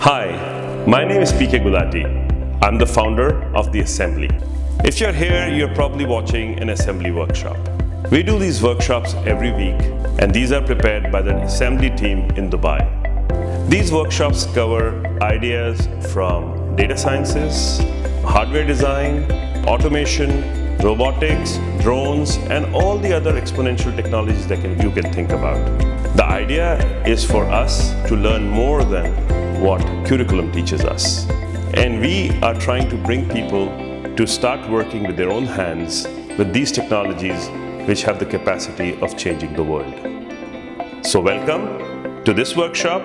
Hi, my name is PK Gulati. I'm the founder of The Assembly. If you're here, you're probably watching an assembly workshop. We do these workshops every week, and these are prepared by the assembly team in Dubai. These workshops cover ideas from data sciences, hardware design, automation, robotics, drones, and all the other exponential technologies that you can think about. The idea is for us to learn more than what curriculum teaches us. And we are trying to bring people to start working with their own hands with these technologies which have the capacity of changing the world. So welcome to this workshop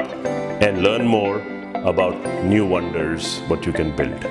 and learn more about new wonders, what you can build.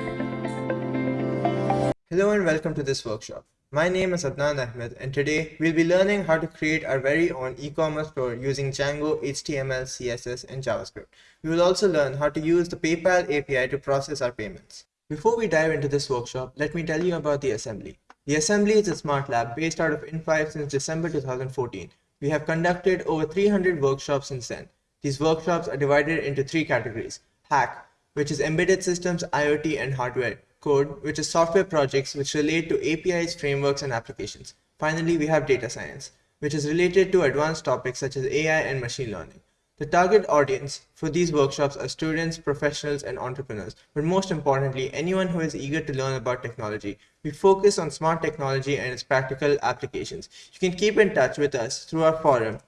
Hello and welcome to this workshop. My name is Adnan Ahmed and today we'll be learning how to create our very own e-commerce store using Django, HTML, CSS and JavaScript. We will also learn how to use the PayPal API to process our payments. Before we dive into this workshop, let me tell you about the assembly. The assembly is a smart lab based out of in5 since December 2014. We have conducted over 300 workshops since then. These workshops are divided into three categories. Hack, which is embedded systems, IoT and hardware code, which is software projects which relate to APIs, frameworks, and applications. Finally, we have data science, which is related to advanced topics such as AI and machine learning. The target audience for these workshops are students, professionals, and entrepreneurs, but most importantly, anyone who is eager to learn about technology. We focus on smart technology and its practical applications. You can keep in touch with us through our forum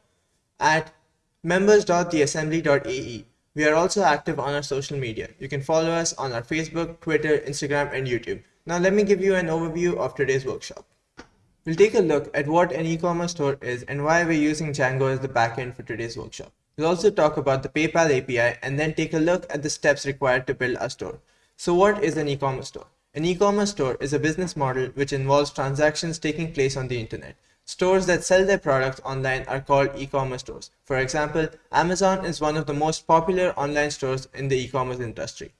at members.theassembly.ae we are also active on our social media. You can follow us on our Facebook, Twitter, Instagram, and YouTube. Now let me give you an overview of today's workshop. We'll take a look at what an e-commerce store is and why we're using Django as the backend for today's workshop. We'll also talk about the PayPal API and then take a look at the steps required to build a store. So what is an e-commerce store? An e-commerce store is a business model which involves transactions taking place on the internet. Stores that sell their products online are called e-commerce stores. For example, Amazon is one of the most popular online stores in the e-commerce industry.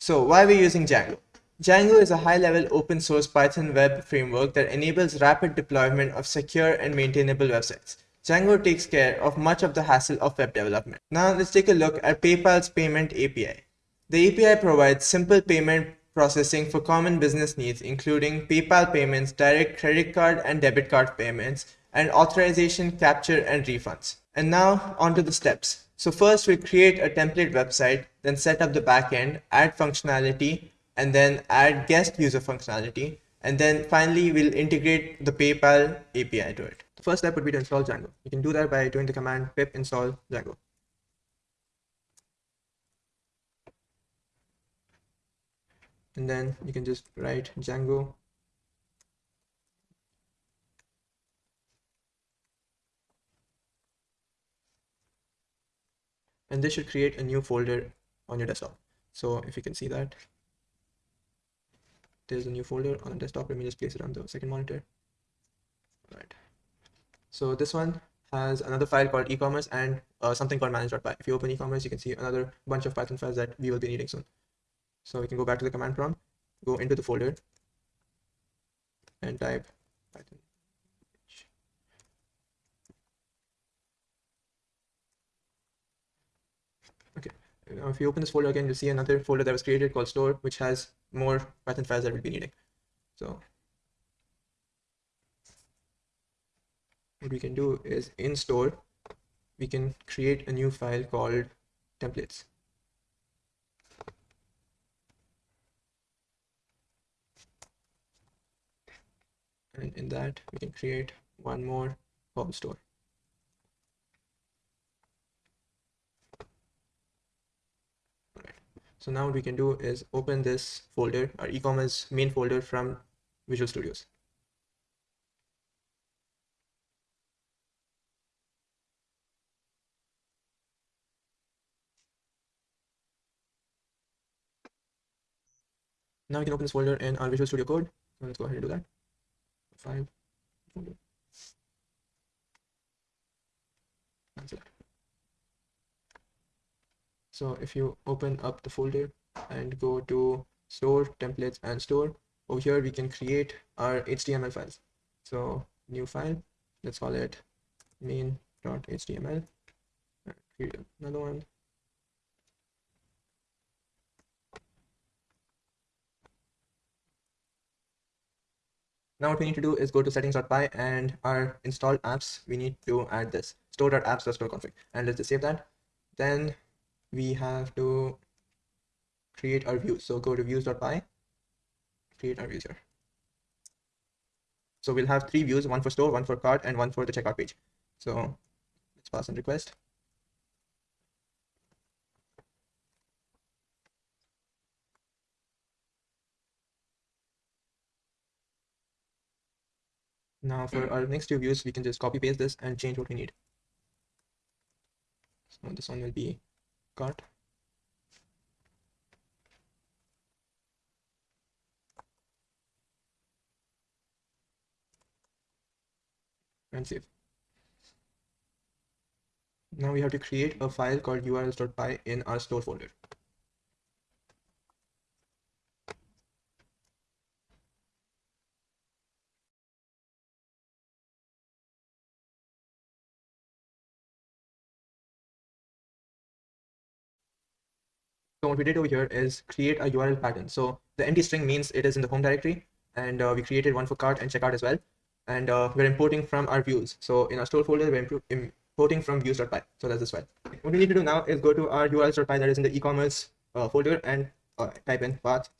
So why are we using Django? Django is a high-level open source Python web framework that enables rapid deployment of secure and maintainable websites. Django takes care of much of the hassle of web development. Now let's take a look at PayPal's payment API. The API provides simple payment processing for common business needs, including PayPal payments, direct credit card and debit card payments, and authorization, capture, and refunds. And now onto the steps. So first we create a template website, then set up the backend, add functionality, and then add guest user functionality. And then finally, we'll integrate the PayPal API to it. The first step would be to install Django. You can do that by doing the command pip install Django. And then you can just write Django. And this should create a new folder on your desktop. So if you can see that there's a new folder on the desktop. Let me just place it on the second monitor. All right. So this one has another file called e-commerce and uh, something called manage.py if you open e-commerce you can see another bunch of python files that we will be needing soon so we can go back to the command prompt, go into the folder and type Python. Okay, now if you open this folder again, you'll see another folder that was created called store, which has more Python files that we'll be needing. So what we can do is in store, we can create a new file called templates. And in that we can create one more home store. So now what we can do is open this folder our e-commerce main folder from Visual Studios. Now we can open this folder in our Visual Studio Code. So let's go ahead and do that five. So if you open up the folder and go to store templates and store over here we can create our html files. So new file let's call it main.html create another one Now what we need to do is go to settings.py and our installed apps, we need to add this store.apps.store config and let's just save that. Then we have to create our views. So go to views.py, create our views here. So we'll have three views, one for store, one for cart, and one for the checkout page. So let's pass in request. Now for mm. our next two views, we can just copy paste this and change what we need. So this one will be cart. And save. Now we have to create a file called urls.py in our store folder. What we did over here is create a URL pattern. So the empty string means it is in the home directory and uh, we created one for cart and checkout as well. And uh, we're importing from our views. So in our store folder, we're importing from views.py. So that's this file. What we need to do now is go to our urls.py that is in the e-commerce uh, folder and uh, type in path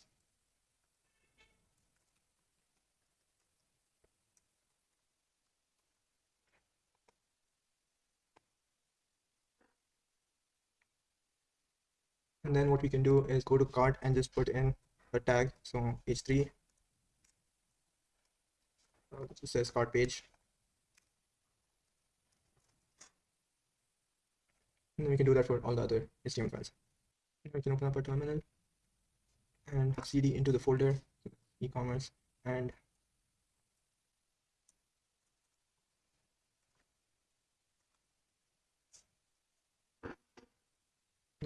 and then what we can do is go to cart and just put in a tag. So h3 uh, this says cart page. And then we can do that for all the other HTML files. We can open up a terminal and cd into the folder e-commerce and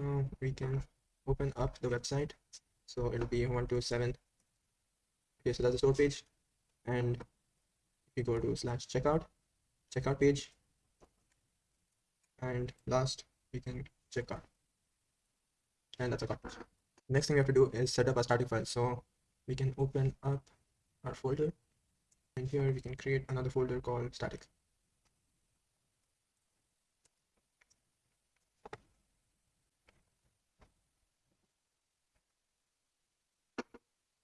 now we can open up the website. So it'll be 127 okay so that's the store page. And if you go to slash checkout checkout page. And last we can check out. And that's a cart next thing we have to do is set up a static file. So we can open up our folder. And here we can create another folder called static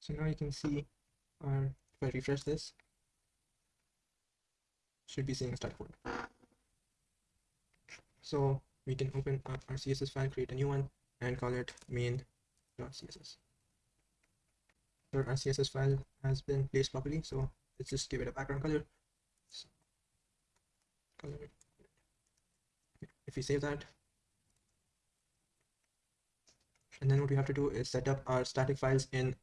So now you can see our, if I refresh this, should be seeing start code. So we can open up our CSS file, create a new one, and call it main.css. So our CSS file has been placed properly, so let's just give it a background color. So, color if we save that, and then what we have to do is set up our static files in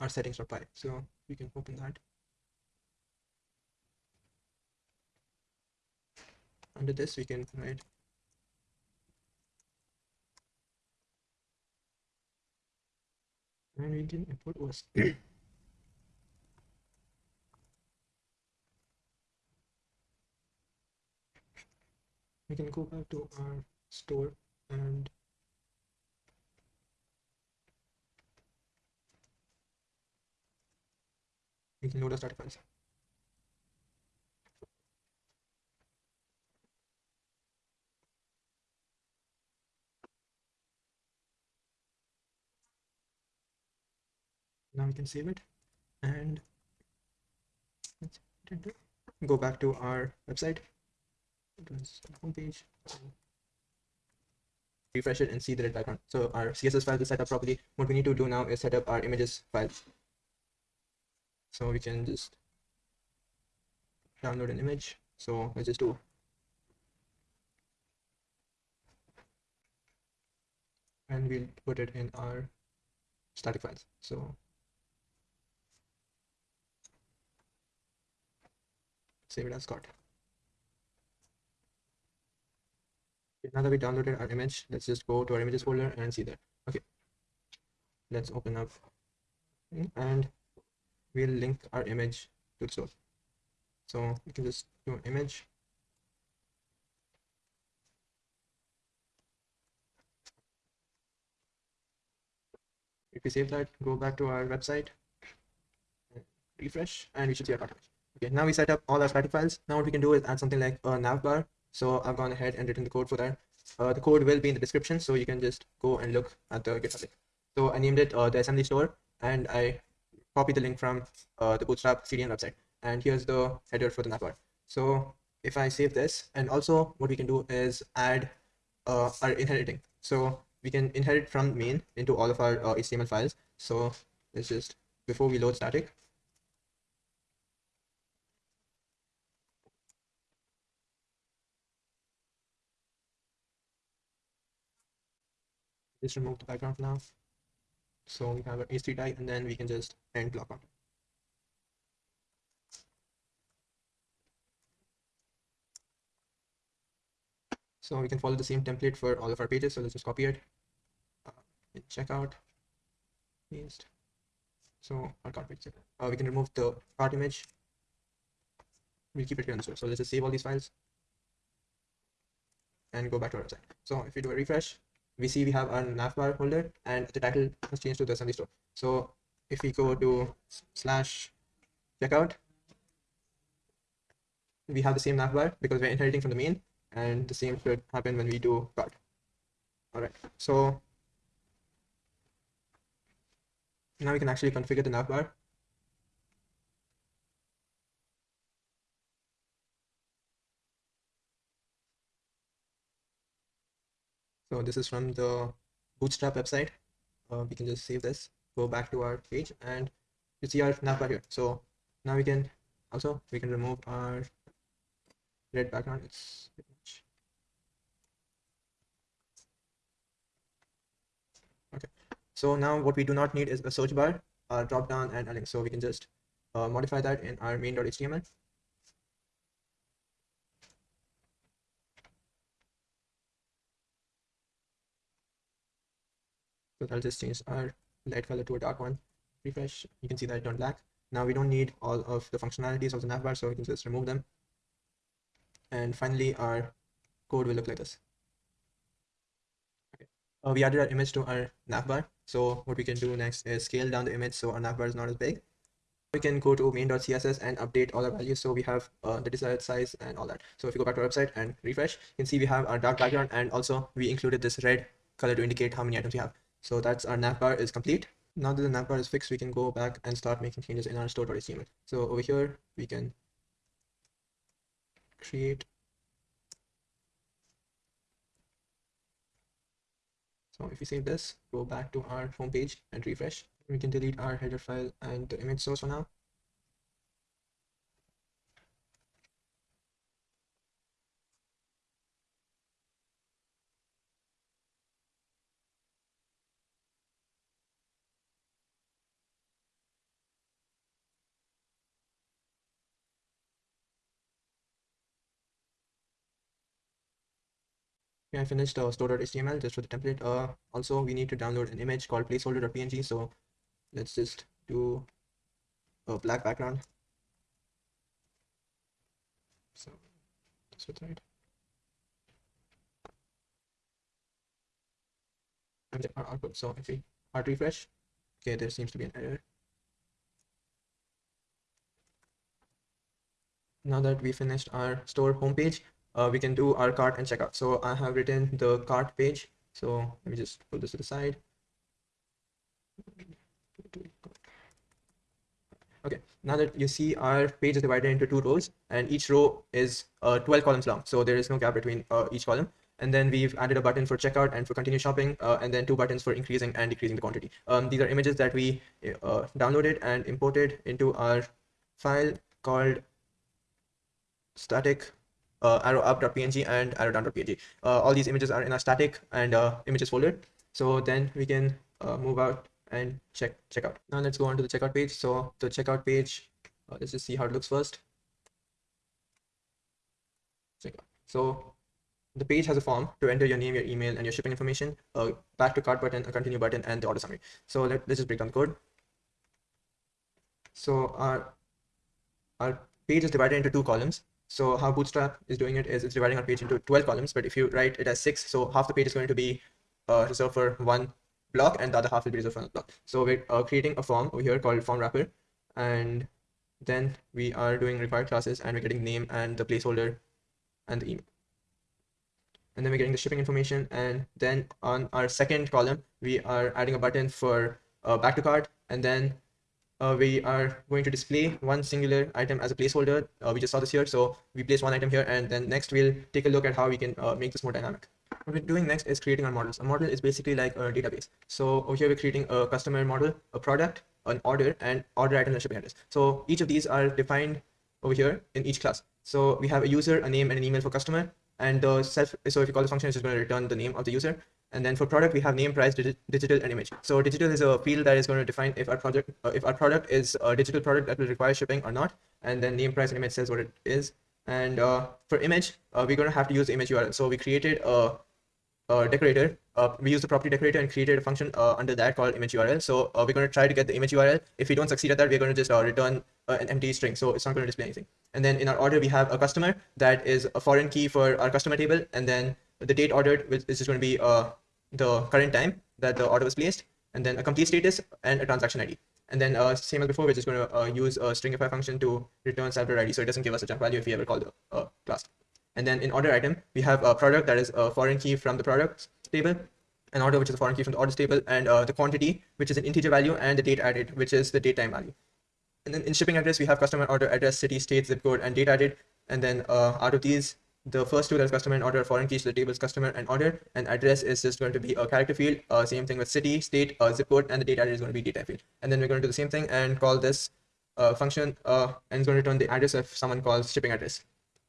our settings.py. So we can open that. Under this, we can write and we can import OS. we can go back to our store and we can load a static files. Now we can save it and go back to our website. It was. Refresh it and see the red background. So our CSS file is set up properly. What we need to do now is set up our images file so we can just download an image. So let's just do and we'll put it in our static files. So save it as cart now that we downloaded our image let's just go to our images folder and see that. Okay. Let's open up. And we'll link our image to the source. So we can just do an image. If we save that, go back to our website, refresh and we should see our cart. Okay, now we set up all our static files. Now what we can do is add something like a navbar. So I've gone ahead and written the code for that. Uh, the code will be in the description, so you can just go and look at the GitHub link. So I named it uh, the assembly store and I copied the link from uh, the Bootstrap CDN website. And here's the header for the navbar. So if I save this, and also what we can do is add uh, our inheriting. So we can inherit from main into all of our uh, HTML files. So let's just, before we load static, just remove the background now. So we have an h3 tag and then we can just end block on. So we can follow the same template for all of our pages. So let's just copy it. Uh, checkout, paste. So our cart page. Uh, we can remove the cart image. We'll keep it here on the store. So let's just save all these files and go back to our website. So if we do a refresh, we see we have our navbar folder and the title has changed to the assembly store. So if we go to slash checkout, we have the same navbar because we're inheriting from the main and the same should happen when we do cart. All right, so now we can actually configure the navbar. So this is from the Bootstrap website. Uh, we can just save this, go back to our page, and you see our navbar here. So now we can also we can remove our red background. It's. Okay. So now what we do not need is a search bar, a drop down, and a link. So we can just uh, modify that in our main.html. So I'll just change our light color to a dark one. Refresh, you can see that it turned black. Now we don't need all of the functionalities of the navbar, so we can just remove them. And finally, our code will look like this. Okay. Uh, we added our image to our navbar. So what we can do next is scale down the image so our navbar is not as big. We can go to main.css and update all our values. So we have uh, the desired size and all that. So if you go back to our website and refresh, you can see we have our dark background and also we included this red color to indicate how many items we have. So that's our navbar is complete. Now that the navbar is fixed, we can go back and start making changes in our store.html. So over here, we can create. So if we save this, go back to our home page and refresh. We can delete our header file and the image source for now. Okay, I finished uh, store.html just for the template. Uh, also, we need to download an image called placeholder.png. So let's just do a black background. So this was right. And our output. So if we hard refresh, okay, there seems to be an error. Now that we finished our store homepage, uh, we can do our cart and checkout. So I have written the cart page. So let me just put this to the side. Okay, now that you see our page is divided into two rows and each row is uh, 12 columns long. So there is no gap between uh, each column. And then we've added a button for checkout and for continue shopping, uh, and then two buttons for increasing and decreasing the quantity. Um, these are images that we uh, downloaded and imported into our file called static uh, arrow up.png and arrow down.png. Uh, all these images are in our static and uh, images folder. So then we can uh, move out and check check out. Now let's go on to the checkout page. So the checkout page, uh, let's just see how it looks first. So the page has a form to enter your name, your email, and your shipping information. Uh, back to cart button, a continue button, and the order summary. So let, let's just break down the code. So our our page is divided into two columns. So how Bootstrap is doing it is it's dividing our page into 12 columns, but if you write it as six, so half the page is going to be uh, reserved for one block and the other half will be reserved for another block. So we're uh, creating a form over here called form wrapper and then we are doing required classes and we're getting name and the placeholder and the email and then we're getting the shipping information and then on our second column we are adding a button for uh, back to cart and then uh, we are going to display one singular item as a placeholder uh, we just saw this here. So we place one item here and then next we'll take a look at how we can uh, make this more dynamic. What we're doing next is creating our models. A model is basically like a database. So over here we're creating a customer model a product an order and order item and shipping address so each of these are defined over here in each class. So we have a user a name and an email for customer. And the self so if you call the function it's just going to return the name of the user and then for product we have name price digi digital and image. So digital is a field that is going to define if our project uh, if our product is a digital product that will require shipping or not. And then name price and image says what it is. And uh, for image uh, we're going to have to use image url so we created a, a decorator uh, we use the property decorator and created a function uh, under that called image url so uh, we're going to try to get the image url if we don't succeed at that we're going to just return an empty string. So it's not going to display anything. And then in our order we have a customer that is a foreign key for our customer table. And then the date ordered is just going to be uh, the current time that the order was placed and then a complete status and a transaction id and then uh, same as before we're just going to uh, use a stringify function to return separate id so it doesn't give us a junk value if we ever call the uh, class. And then in order item we have a product that is a foreign key from the products table an order which is a foreign key from the orders table and uh, the quantity which is an integer value and the date added which is the date time value. And then in shipping address, we have customer order address, city, state, zip code, and date added. And then uh, out of these, the first two that's customer and order foreign keys to the tables customer and order and address is just going to be a character field. Uh, same thing with city state uh, zip code and the data is going to be data field. And then we're going to do the same thing and call this uh, function uh, and it's going to return the address if someone calls shipping address.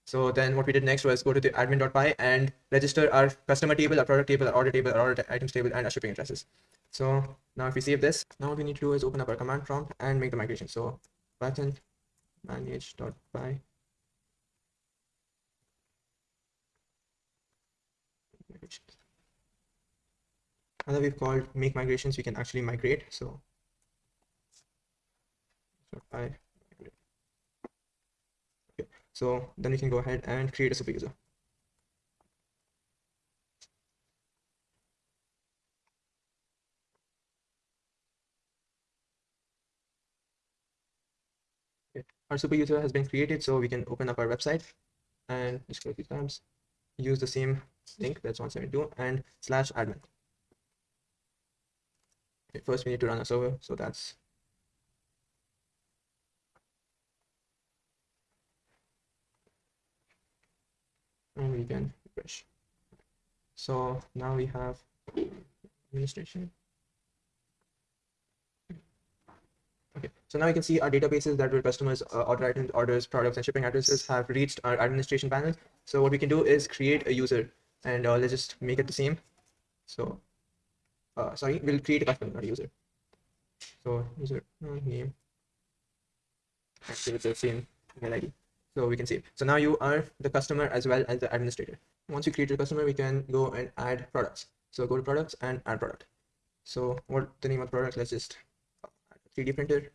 So then what we did next was go to the admin.py and register our customer table our product table our order table our order items table and our shipping addresses. So now if we save this now what we need to do is open up our command prompt and make the migration. So python manage.py now that we've called make migrations we can actually migrate. So okay. so then we can go ahead and create a super user our super user has been created so we can open up our website and just click these tabs use the same link that's 172 and slash admin first we need to run a server so that's and we can refresh so now we have administration Okay, so now you can see our databases that were customers, uh, order items, orders, products, and shipping addresses have reached our administration panel. So what we can do is create a user and uh, let's just make it the same. So, uh, sorry, we'll create a customer, not a user. So user uh, name, give the same email ID. So we can save. So now you are the customer as well as the administrator. Once you create your customer, we can go and add products. So go to products and add product. So what the name of the product? Let's just 3D printer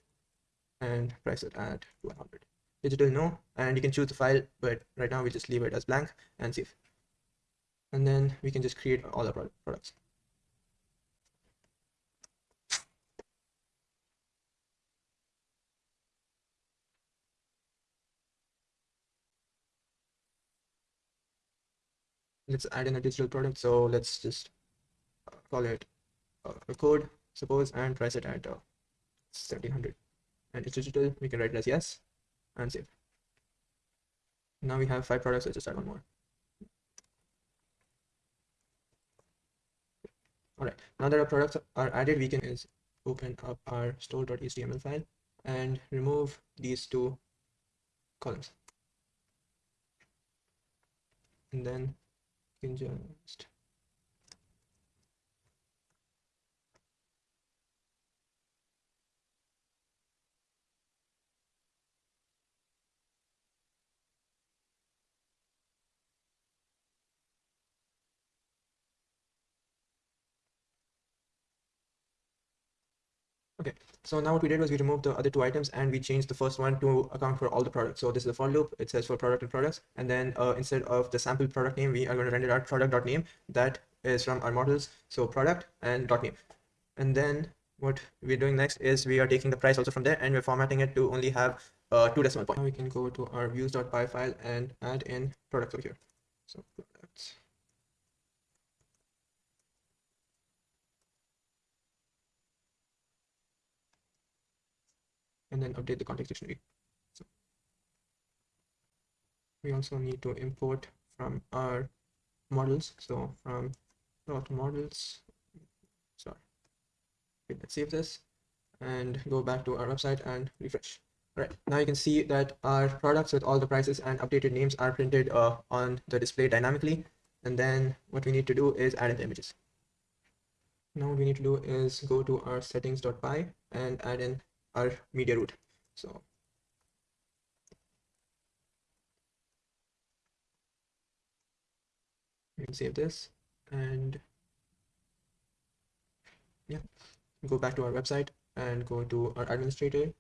and price it at 100. Digital no, and you can choose the file, but right now we just leave it as blank and save. And then we can just create all our products. Let's add in a digital product. So let's just call it a code, suppose, and price it at uh, 1700 and it's digital. We can write it as yes and save. Now we have five products. Let's just add one more. All right. Now that our products are added we can is open up our store.html file and remove these two columns. And then you Okay, so now what we did was we removed the other two items and we changed the first one to account for all the products. So this is the for loop. It says for product and products. And then uh, instead of the sample product name, we are going to render out product.name that is from our models. So product and dot name. And then what we're doing next is we are taking the price also from there and we're formatting it to only have uh, two decimal points. Now we can go to our views.py file and add in products over here. So products. And then update the context dictionary. So we also need to import from our models. So from dot models, sorry, okay, let's save this and go back to our website and refresh. All right, now you can see that our products with all the prices and updated names are printed uh, on the display dynamically. And then what we need to do is add in the images. Now what we need to do is go to our settings.py and add in our media root. So can save this and yeah, go back to our website and go to our administrator.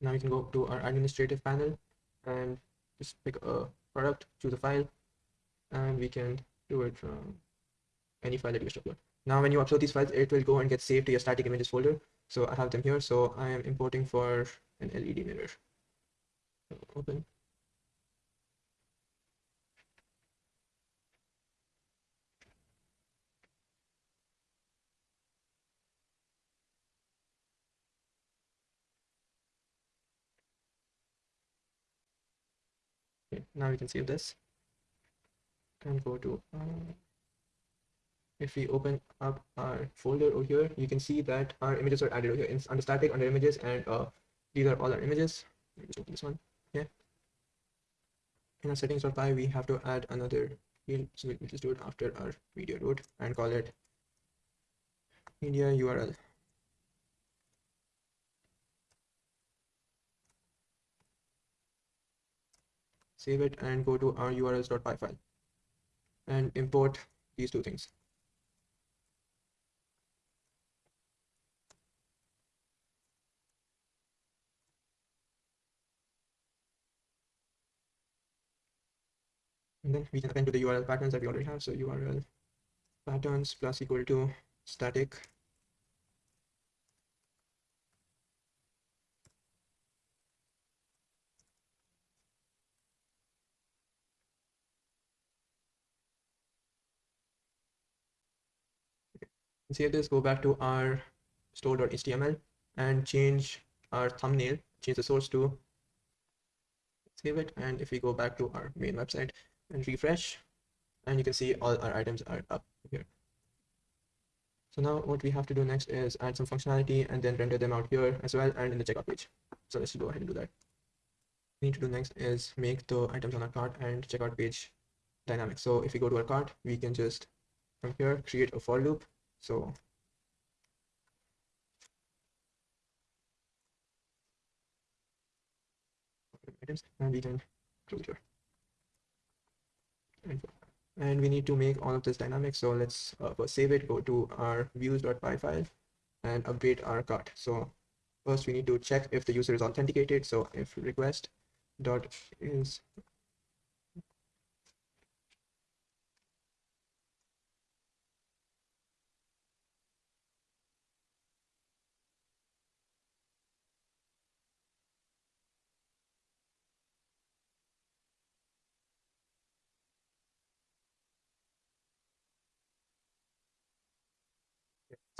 Now you can go to our administrative panel and just pick a product, choose a file, and we can do it from any file that you wish to upload. Now, when you upload these files, it will go and get saved to your static images folder. So I have them here. So I am importing for an LED mirror. Open. Now we can save this and go to uh, if we open up our folder over here you can see that our images are added over here. In, under static under images and uh, these are all our images. Just open this one. Yeah. In our settings.py we have to add another field. So we'll just do it after our media root and call it media url save it and go to our urls.py file and import these two things. And then we can append to the URL patterns that we already have. So URL patterns plus equal to static save this, go back to our store.html and change our thumbnail, change the source to save it. And if we go back to our main website and refresh, and you can see all our items are up here. So now what we have to do next is add some functionality and then render them out here as well and in the checkout page. So let's go ahead and do that. We need to do next is make the items on our cart and checkout page dynamic. So if we go to our cart, we can just from here create a for loop so items and we can close here. And, we need to make all of this dynamic. So let's uh, save it, go to our views.py file and update our cart. So first we need to check if the user is authenticated. So if request dot is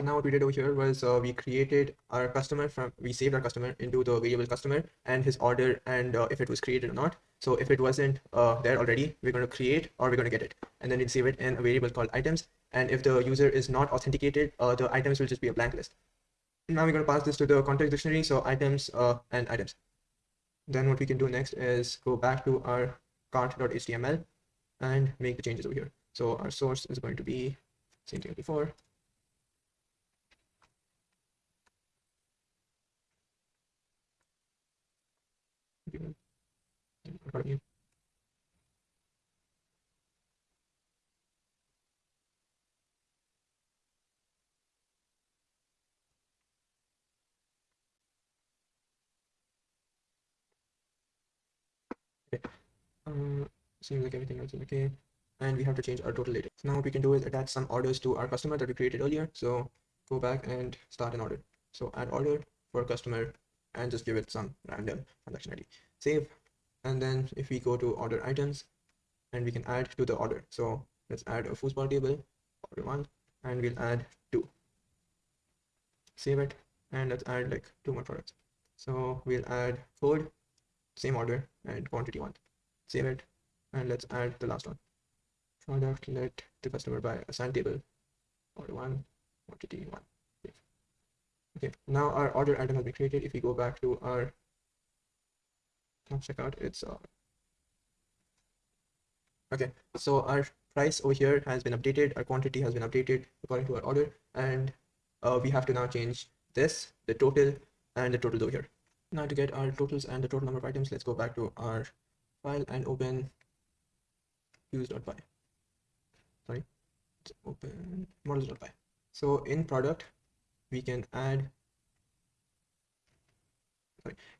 now what we did over here was uh, we created our customer from, we saved our customer into the variable customer and his order and uh, if it was created or not. So if it wasn't uh, there already, we're going to create or we're going to get it. And then we save it in a variable called items. And if the user is not authenticated, uh, the items will just be a blank list. Now we're going to pass this to the context dictionary. So items uh, and items. Then what we can do next is go back to our cart.html and make the changes over here. So our source is going to be same thing before you. Okay. Um, seems like everything else is okay. And we have to change our total later. So now what we can do is attach some orders to our customer that we created earlier. So go back and start an order. So add order for customer and just give it some random transaction ID. Save. And then if we go to order items and we can add to the order. So let's add a foosball table, order one, and we'll add two. Save it and let's add like two more products. So we'll add food, same order and quantity one. Save it and let's add the last one. Product, let the customer buy a sand table, order one, quantity one. Okay, now our order item has been created. If we go back to our checkout, it's uh, okay. So our price over here has been updated. Our quantity has been updated according to our order, and uh, we have to now change this, the total, and the total over here. Now to get our totals and the total number of items, let's go back to our file and open views.py. Sorry, let's open models.py. So in product, we can add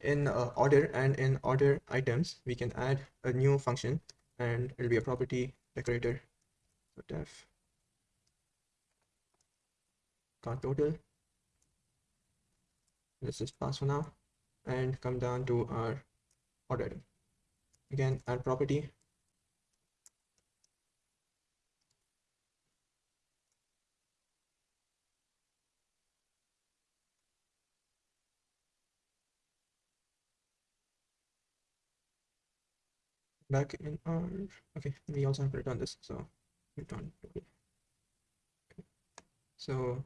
in uh, order and in order items, we can add a new function and it'll be a property decorator. So def cart total. Let's just pass for now and come down to our order. Again, add property back in our okay we also have to return this so return okay. so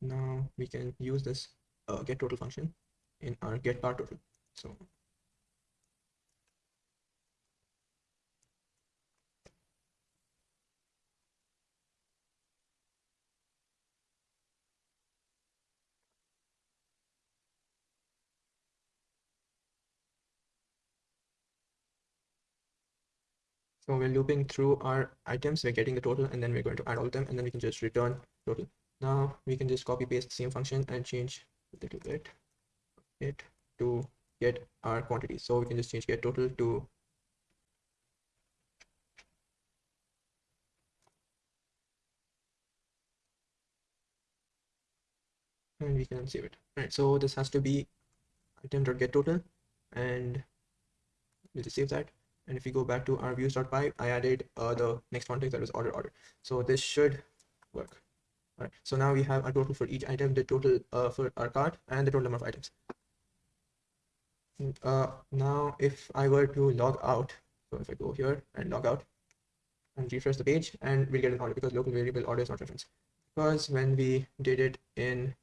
now we can use this uh, get total function in our get cart total. So So we're looping through our items, we're getting the total, and then we're going to add all of them, and then we can just return total. Now we can just copy paste the same function and change a little bit it to get our quantity. So we can just change get total to and we can save it. All right, so this has to be item.get total and we'll just save that and if we go back to our views.py, I added uh, the next context that was order order. So this should work. All right. So now we have a total for each item, the total uh, for our cart, and the total number of items. Uh, now, if I were to log out, so if I go here and log out and refresh the page, and we'll get an order because local variable order is not reference. Because when we did it in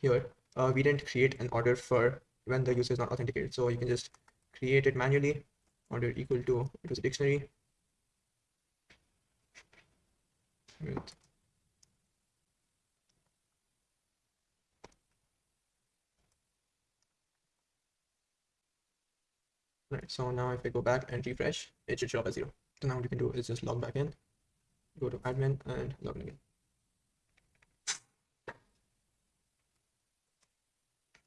here, uh, we didn't create an order for when the user is not authenticated. So you can just create it manually order equal to it was a dictionary. With right so now if i go back and refresh it should show up as zero. So now what you can do is just log back in go to admin and log in again.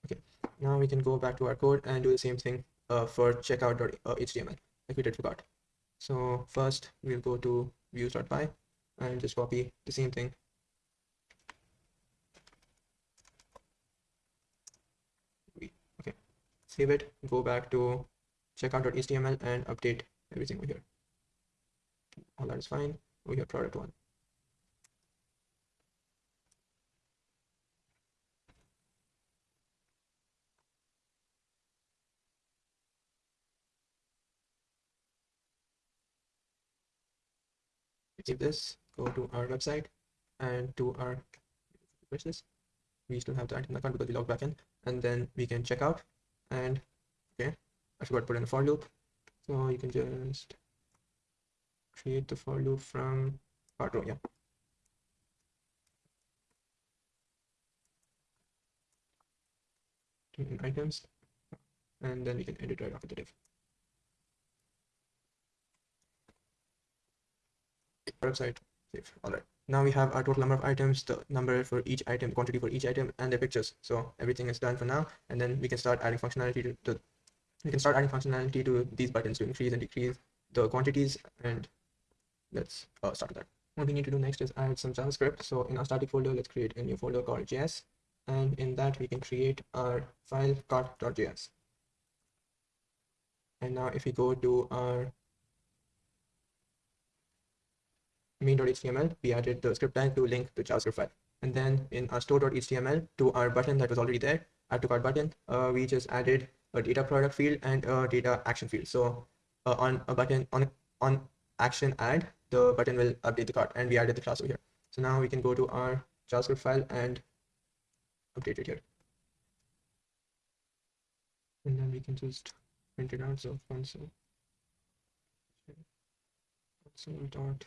Okay now we can go back to our code and do the same thing uh, for checkout.html like we did for cart. So first we'll go to views.py and just copy the same thing. Okay, save it, go back to checkout.html and update everything over here. All that is fine. We have product one. Save this, go to our website and to our this? We still have the item account because we logged back in, and then we can check out. And okay, I forgot to put in a for loop, so you can just create the for loop from part row. Yeah. items, and then we can edit right after the div. Website. All right. Now we have our total number of items the number for each item quantity for each item and the pictures. So everything is done for now and then we can start adding functionality to, to we can start adding functionality to these buttons to increase and decrease the quantities and let's uh, start with that. What we need to do next is add some javascript. So in our static folder let's create a new folder called js and in that we can create our file cart.js and now if we go to our main.html we added the script tag to link the javascript file. And then in our store.html to our button that was already there add to cart button uh, we just added a data product field and a data action field. So uh, on a button on on action add the button will update the cart and we added the class over here. So now we can go to our javascript file and update it here. And then we can just print it out. So console. Console dot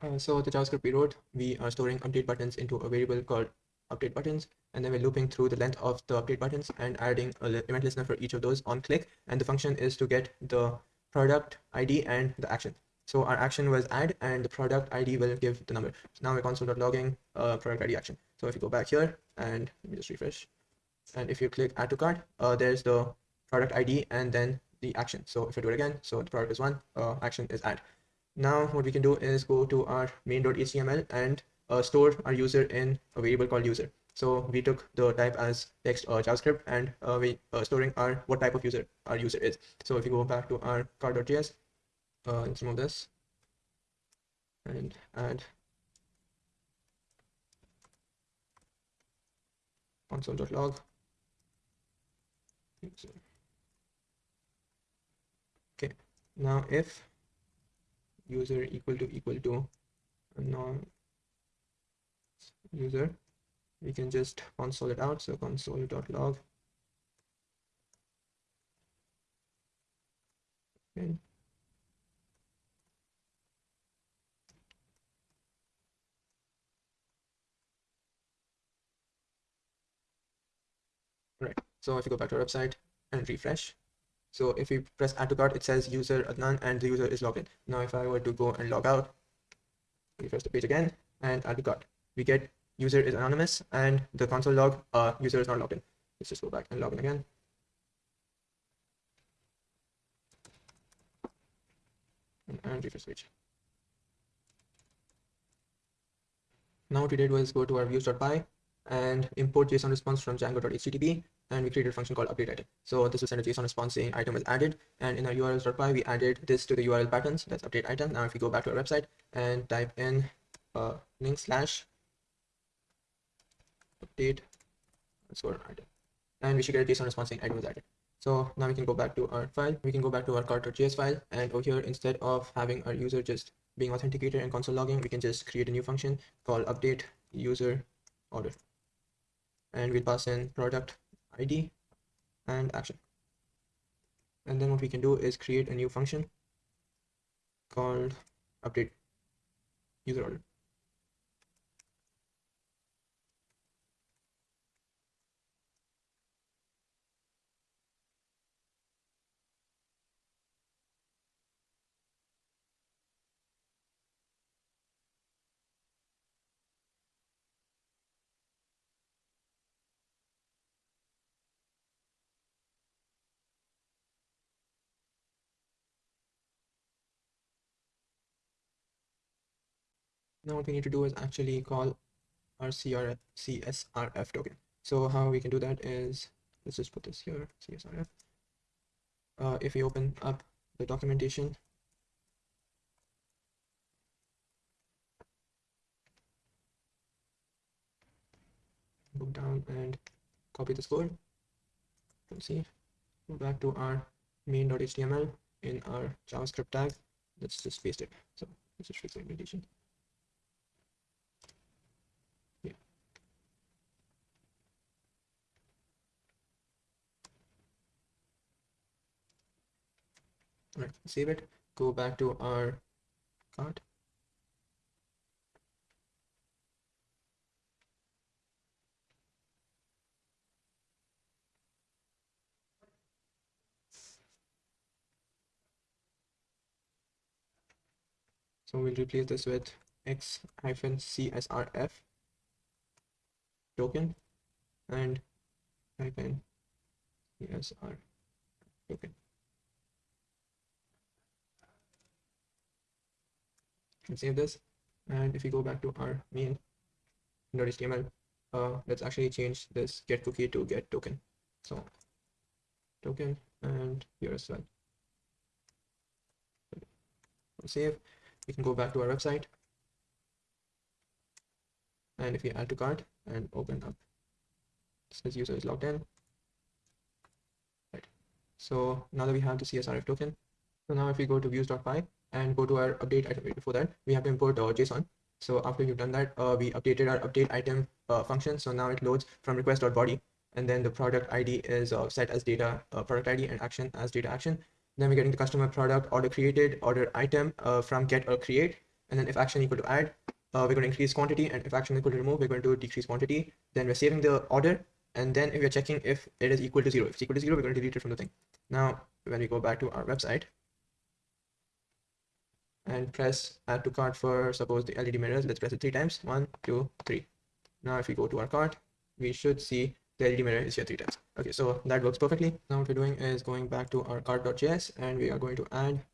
Uh, so the JavaScript we wrote, we are storing update buttons into a variable called update buttons, and then we're looping through the length of the update buttons and adding a event listener for each of those on click. And the function is to get the product ID and the action. So our action was add and the product ID will give the number. So now we're console.logging uh, product ID action. So if you go back here and let me just refresh. And if you click add to cart, uh, there's the product ID and then the action. So if I do it again, so the product is one, uh, action is add. Now what we can do is go to our main.html and uh, store our user in a variable called user. So we took the type as text or JavaScript and uh, we uh, storing our what type of user our user is. So if you go back to our cart.js, uh, let's remove this and add console.log. Okay, now if user equal to equal to non user we can just console it out. So console.log okay. Right. So if you go back to our website and refresh so if we press add to cart, it says user Adnan and the user is logged in. Now if I were to go and log out, refresh the page again and add to cart, we get user is anonymous and the console log uh, user is not logged in. Let's just go back and log in again. And refresh page. Now what we did was go to our views.py and import JSON response from django.http and we created a function called update item. So this will send a JSON response saying item was added and in our urls.py we added this to the URL patterns that's update item. Now if we go back to our website and type in uh, link slash update item and we should get a JSON response saying item was added. So now we can go back to our file. We can go back to our cart.js file and over here instead of having our user just being authenticated and console logging, we can just create a new function called update user order and we'll pass in product ID and action. And then what we can do is create a new function called update user order. Now what we need to do is actually call our CRF, CSRF token. So how we can do that is, let's just put this here, CSRF. Uh, if we open up the documentation, go down and copy this code. Let's see, go back to our main.html in our JavaScript tag. Let's just paste it. So let's just fix the. Right save it go back to our cart So we'll replace this with x hyphen csrf token and hyphen csr token. Let's save this. And if we go back to our main .html uh, let's actually change this get cookie to get token. So token and here as well save. We can go back to our website. And if we add to cart and open up this user is logged in. Right. So now that we have the csrf token so now if we go to views.py and go to our update item before that we have to import uh, json. So after you've done that uh, we updated our update item uh, function. So now it loads from request.body and then the product id is uh, set as data uh, product id and action as data action. Then we're getting the customer product order created order item uh, from get or create. And then if action equal to add we're going to increase quantity and if action equal to remove we're going to decrease quantity. Then we're saving the order and then if we're checking if it is equal to zero if it's equal to zero we're going to delete it from the thing. Now when we go back to our website and press add to cart for suppose the led mirrors. Let's press it three times. One two three. Now if we go to our cart we should see the led mirror is here three times. Okay so that works perfectly. Now what we're doing is going back to our cart.js and we are going to add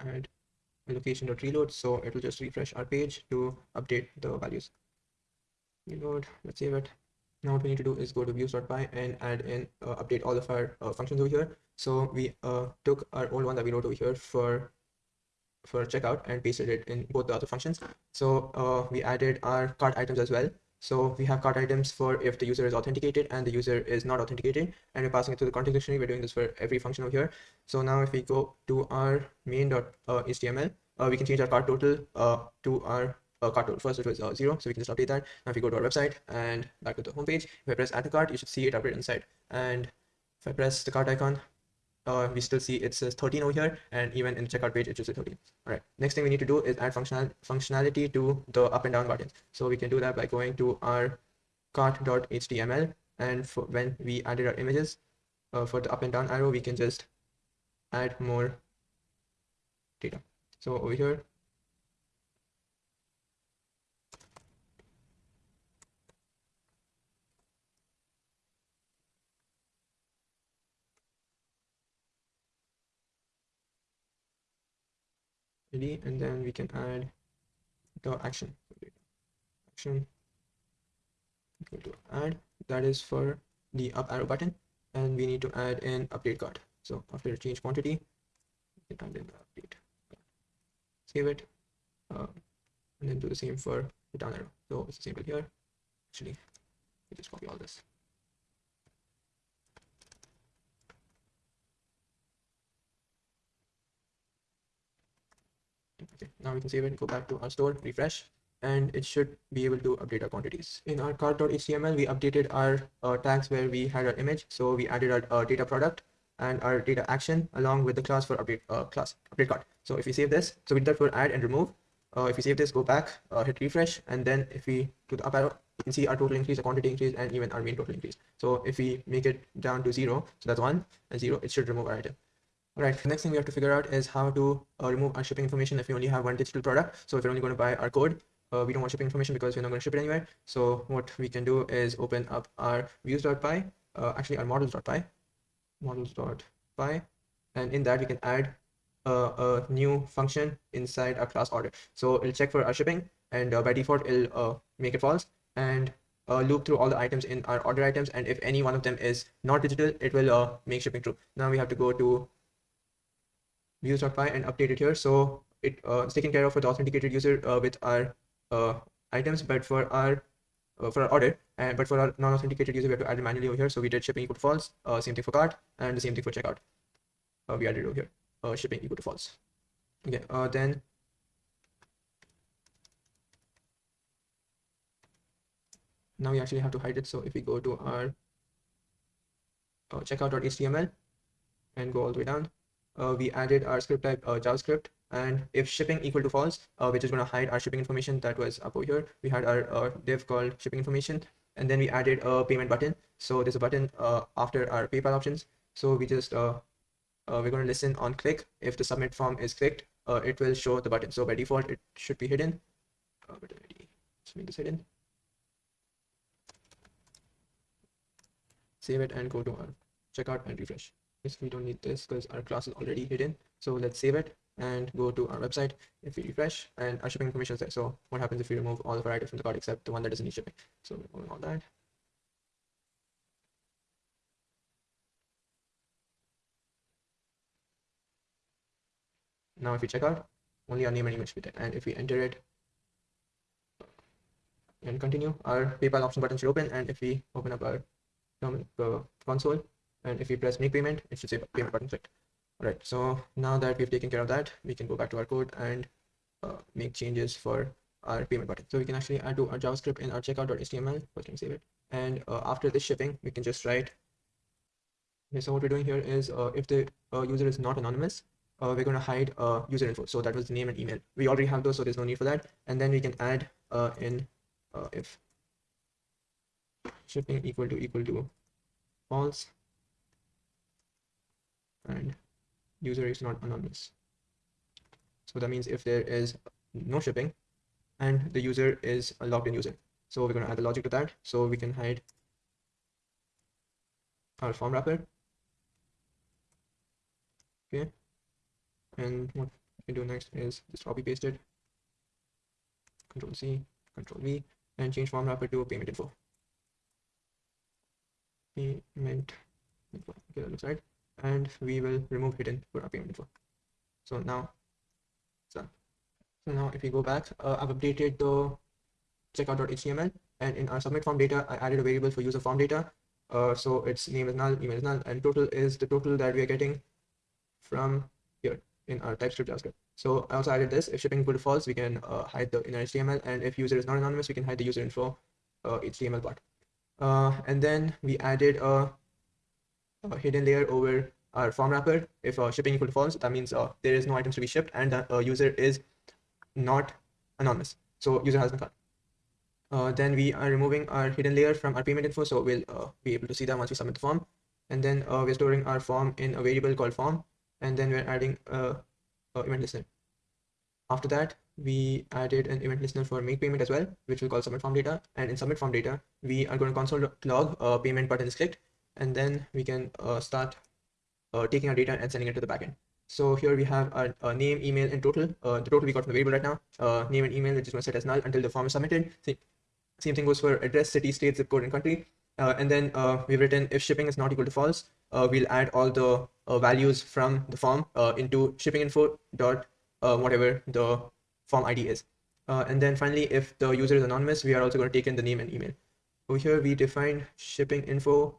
add location.reload so it will just refresh our page to update the values. Reload. Let's save it now what we need to do is go to views.py and add in uh, update all of our uh, functions over here so we uh, took our old one that we wrote over here for for checkout and pasted it in both the other functions so uh, we added our cart items as well so we have cart items for if the user is authenticated and the user is not authenticated and we're passing it to the context dictionary. We're doing this for every function over here. So now if we go to our main.html, uh, uh, we can change our cart total uh, to our uh, cart total. First it was uh, zero, so we can just update that. Now if we go to our website and back to the homepage, if I press add to cart, you should see it update inside. And if I press the cart icon, uh, we still see it says 13 over here and even in the checkout page it say 13 all right next thing we need to do is add functional functionality to the up and down buttons so we can do that by going to our cart.html and for when we added our images uh, for the up and down arrow we can just add more data so over here and then we can add the action. Action. Go to add. That is for the up arrow button and we need to add an update cart. So after change quantity we can add in the update save it uh, and then do the same for the down arrow. So it's the same here. Actually we just copy all this okay now we can save it go back to our store refresh and it should be able to update our quantities in our cart.html we updated our uh, tags where we had our image so we added our uh, data product and our data action along with the class for update uh, class update cart so if we save this so we did that for add and remove uh, if we save this go back uh, hit refresh and then if we do the up arrow you can see our total increase, our quantity increase, and even our main total increase. So if we make it down to zero, so that's one and zero, it should remove our item. Right, next thing we have to figure out is how to uh, remove our shipping information if we only have one digital product. So if we're only going to buy our code, uh, we don't want shipping information because we're not going to ship it anywhere. So what we can do is open up our views.py, uh, actually our models.py, models.py, and in that we can add a new function inside our class order. So it'll check for our shipping and uh, by default it'll uh, make it false and uh, loop through all the items in our order items and if any one of them is not digital it will uh, make shipping true now we have to go to views.py and update it here. So it uh, it's taken care of for the authenticated user uh, with our uh, items, but for our uh, for our order and but for our non-authenticated user we have to add it manually over here. So we did shipping equal to false, uh, same thing for cart, and the same thing for checkout. Uh, we added over here, shipping equal to false. Okay, then now we actually have to hide it. So if we go to our uh, checkout.html and go all the way down, we added our script type uh, JavaScript. And if shipping equal to false, uh, which is going to hide our shipping information that was up over here, we had our uh, div called shipping information. And then we added a payment button. So there's a button uh, after our PayPal options. So we just, uh, we're going to listen on click. If the submit form is clicked, it will show the button. So by default, it should be hidden. but let's make this hidden. Save it and go to our checkout and refresh we don't need this because our class is already hidden so let's save it and go to our website. If we refresh and our shipping information is there. So what happens if we remove all of our items from the cart except the one that doesn't need shipping? So removing all that. Now if we check out, only our name and email should be there. And if we enter it and continue, our PayPal option button should open. And if we open up our uh, console and if we press make payment, it should say payment button clicked. All right, so now that we've taken care of that, we can go back to our code and uh, make changes for our payment button. So we can actually add to our JavaScript in our checkout.html. First, let me save it. And uh, after this shipping, we can just write. Okay, so what we're doing here is uh, if the uh, user is not anonymous, uh, we're going to hide uh, user info. So that was the name and email. We already have those, so there's no need for that. And then we can add in if shipping equal to equal to false and user is not anonymous. So that means if there is no shipping and the user is a logged in user. So we're going to add the logic to that. So we can hide our form wrapper. Okay and what we do next is just copy paste it control c control v and change form wrapper to payment info payment info okay that looks right and we will remove hidden payment info so now done so now if we go back uh, i've updated the checkout.html and in our submit form data i added a variable for user form data uh, so its name is null email is null and total is the total that we are getting from here in our TypeScript JavaScript. So I also added this. If shipping equal to false, we can uh, hide the inner HTML. And if user is not anonymous, we can hide the user info uh, HTML part. Uh, and then we added a, hidden layer over our form wrapper. If uh, shipping equal to false, that means uh, there is no items to be shipped and the uh, user is not anonymous. So user has been caught. Uh, then we are removing our hidden layer from our payment info. So we'll uh, be able to see that once we submit the form. And then uh, we're storing our form in a variable called form and then we're adding a, a, event listener. After that, we added an event listener for make payment as well, which we call submit form data. And in submit form data, we are going to console log payment button is clicked, and then we can uh, start uh, taking our data and sending it to the backend. So here we have our, our name, email, and total. Uh, the total we got from the variable right now. Uh, name and email, which is going to set as null until the form is submitted. Same thing goes for address, city, state, zip code, and country. Uh, and then uh, we've written if shipping is not equal to false, we'll add all the values from the form into shipping info dot whatever the form ID is. and then finally, if the user is anonymous, we are also going to take in the name and email. Over here, we define shipping info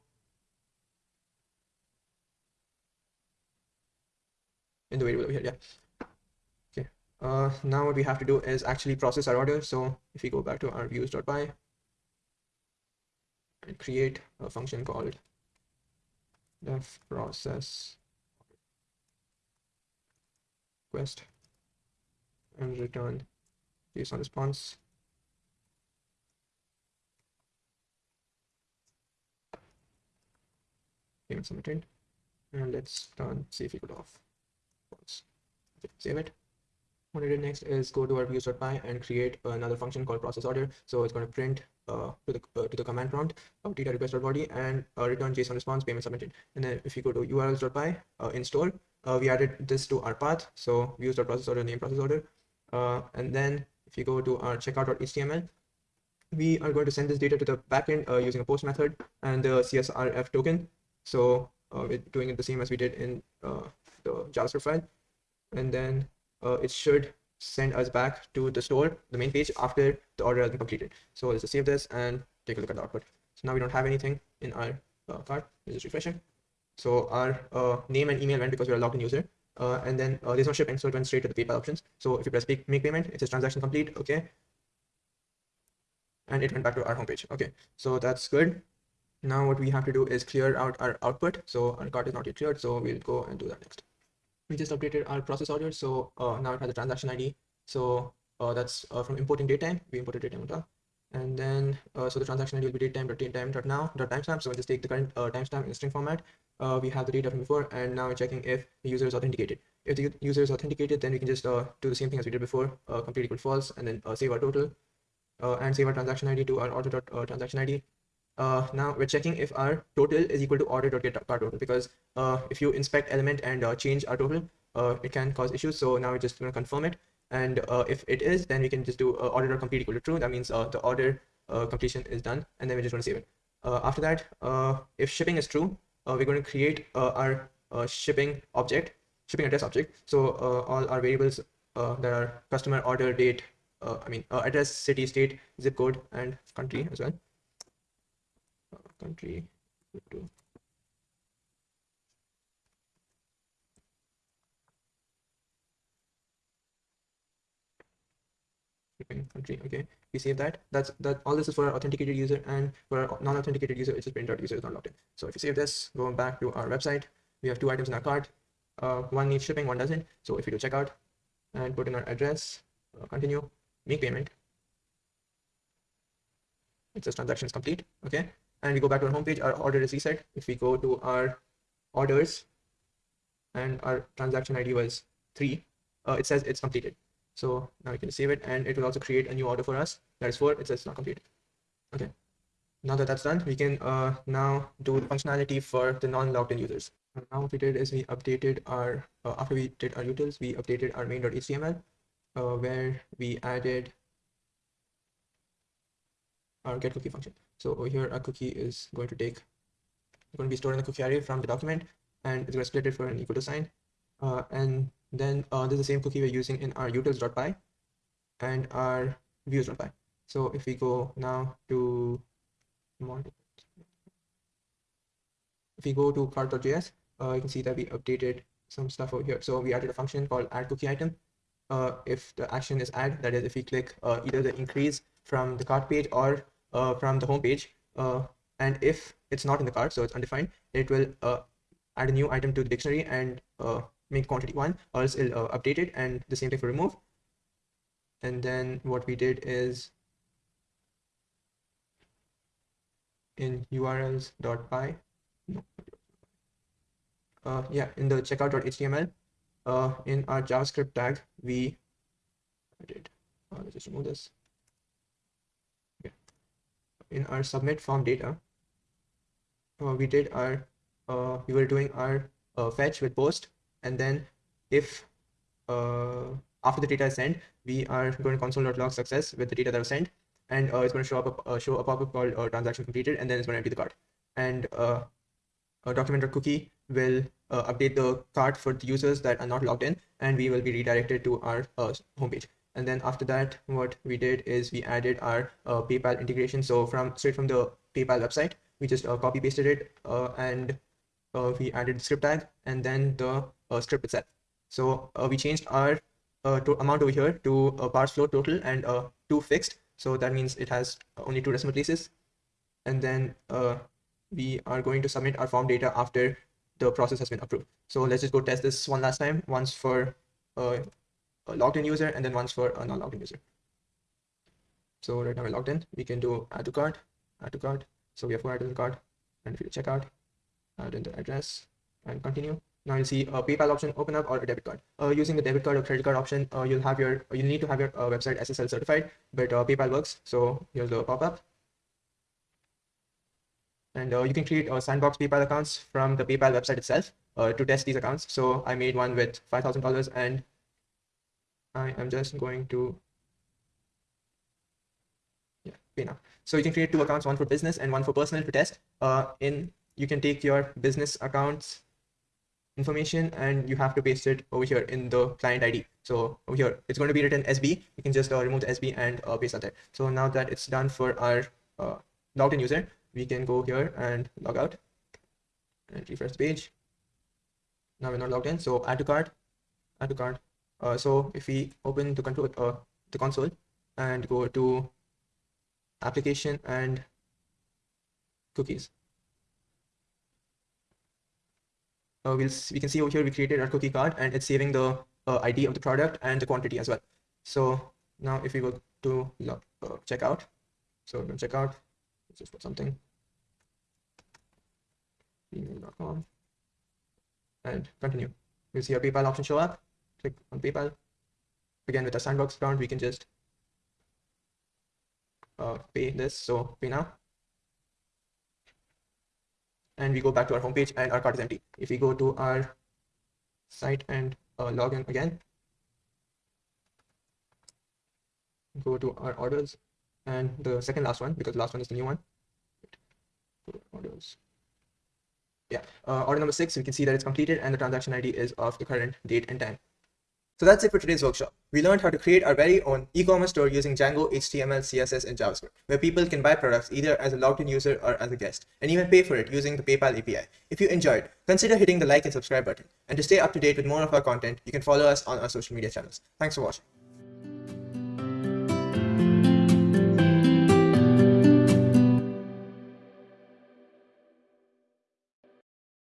in the variable over here. Yeah. Okay. Uh, now what we have to do is actually process our order. So if we go back to our views.py and create a function called def process request and return JSON response. Payment submitted. And let's turn save equal off. Save it. What I did next is go to our views.py and create another function called process order. So it's going to print uh, to the uh, to the command prompt of data request.body and uh, return JSON response payment submitted. And then if you go to urls.py uh, in store, uh, we added this to our path. So views.process order name process order. Uh, and then if you go to our checkout.html, we are going to send this data to the backend uh, using a post method and the CSRF token. So uh, we're doing it the same as we did in the JavaScript file. And then uh, it should send us back to the store, the main page after the order has been completed. So let's just save this and take a look at the output. So now we don't have anything in our uh, cart. Let's just refresh it. So our uh, name and email went because we're a logged in user. Uh, and then uh, there's no shipping, so it went straight to the PayPal options. So if you press make payment, it says transaction complete. Okay. And it went back to our homepage. Okay. So that's good. Now what we have to do is clear out our output. So our cart is not yet cleared. So we'll go and do that next we just updated our process order. So uh, now it has a transaction ID. So uh, that's uh, from importing datetime. We imported datetime. And then, uh, so the transaction ID will be datetime, datetime, dot now, dot timestamp. So we'll just take the current uh, timestamp in string format. Uh, we have the data from before, and now we're checking if the user is authenticated. If the user is authenticated, then we can just do the same thing as we did before, complete equal false, and then save our total, and save our transaction ID to our order dot transaction ID. Uh, now we're checking if our total is equal to order.get cart total because uh, if you inspect element and uh, change our total, uh, it can cause issues. So now we're just going to confirm it. And uh, if it is, then we can just do uh, order complete equal to true. That means uh, the order completion is done. And then we're just going to save it. After that, if shipping is true, we're going to create our shipping object, shipping address object. So all our variables that are customer order date, I mean address, city, state, zip code, and country as well. Country. to country okay. We save that. That's that all this is for our authenticated user and for our non-authenticated user it's just printed out user is not logged in. So if you save this going back to our website. We have two items in our cart. Uh, one needs shipping one doesn't. So if we do checkout and put in our address uh, continue make payment. It says transactions complete okay and we go back to our homepage our order is reset if we go to our orders and our transaction id was three uh, it says it's completed so now we can save it and it will also create a new order for us. That is four, it says not completed. Okay. Now that that's done, we can uh, now do the functionality for the non-logged in users. now what we did is we updated our, uh, after we did our utils, we updated our main.html uh, where we added our get cookie function. So over here, a cookie is going to take, going to be stored in the cookie array from the document and it's going to split it for an equal to sign. Uh, and then uh, there's the same cookie we're using in our utils.py and our views.py. So if we go now to if we go to cart.js, uh, you can see that we updated some stuff over here. So we added a function called add cookie item. Uh, if the action is add, that is if we click uh, either the increase from the cart page or uh, from the home page, uh, and if it's not in the cart, so it's undefined, it will uh, add a new item to the dictionary and make quantity one or else it'll uh, update it and the same thing for remove and then what we did is in urls.py uh, yeah in the checkout.html uh, in our javascript tag we I did uh, let's just remove this. In our submit form data uh, we did our uh, we were doing our uh, fetch with post and then if uh, after the data is sent, we are going to console.log success with the data that was sent, and uh, it's going to show up a, uh, show a pop-up called transaction completed, and then it's going to empty the cart. And uh, a document cookie will update the cart for the users that are not logged in, and we will be redirected to our homepage. And then after that, what we did is we added our uh, PayPal integration. So from straight from the PayPal website, we just uh, copy pasted it uh, and uh, we added the script tag and then the uh, script itself. So uh, we changed our amount over here to a parse float total and two fixed. So that means it has only two decimal places. And then we are going to submit our form data after the process has been approved. So let's just go test this one last time, once for a logged in user and then once for a non logged in user. So right now we're logged in, we can do add to cart, add to cart. So we have four items in cart and if you check out, add in the address and continue. Now you'll see a PayPal option open up or a debit card. Uh, using the debit card or credit card option, uh, you'll have your you need to have your uh, website SSL certified, but uh, PayPal works. So here's the pop-up. And uh, you can create uh, sandbox PayPal accounts from the PayPal website itself to test these accounts. So I made one with $5,000 and I am just going to yeah, pay now. So you can create two accounts, one for business and one for personal to test. in you can take your business accounts information and you have to paste it over here in the client ID. So over here, it's going to be written SB. You can just uh, remove the SB and uh, paste that there. So now that it's done for our uh, logged in user, we can go here and log out and refresh the page. Now we're not logged in. So add to cart, add to cart. Uh, so if we open the control, uh, the console and go to application and cookies. uh, we'll we can see over here we created our cookie cart and it's saving the uh, ID of the product and the quantity as well. So now if we go to uh, checkout, so we're going to check out, let's just put something, email.com and continue. We'll see our PayPal option show up. Click on PayPal. Again, with a sandbox account, we can just uh, pay this. So pay now and we go back to our homepage and our cart is empty. If we go to our site and uh, log in again. Go to our orders and the second last one because the last one is the new one. Orders. Yeah, uh, order number six, we can see that it's completed and the transaction ID is of the current date and time. So that's it for today's workshop. We learned how to create our very own e-commerce store using Django, HTML, CSS, and JavaScript, where people can buy products either as a logged-in user or as a guest, and even pay for it using the PayPal API. If you enjoyed, consider hitting the like and subscribe button. And to stay up to date with more of our content, you can follow us on our social media channels. Thanks for watching.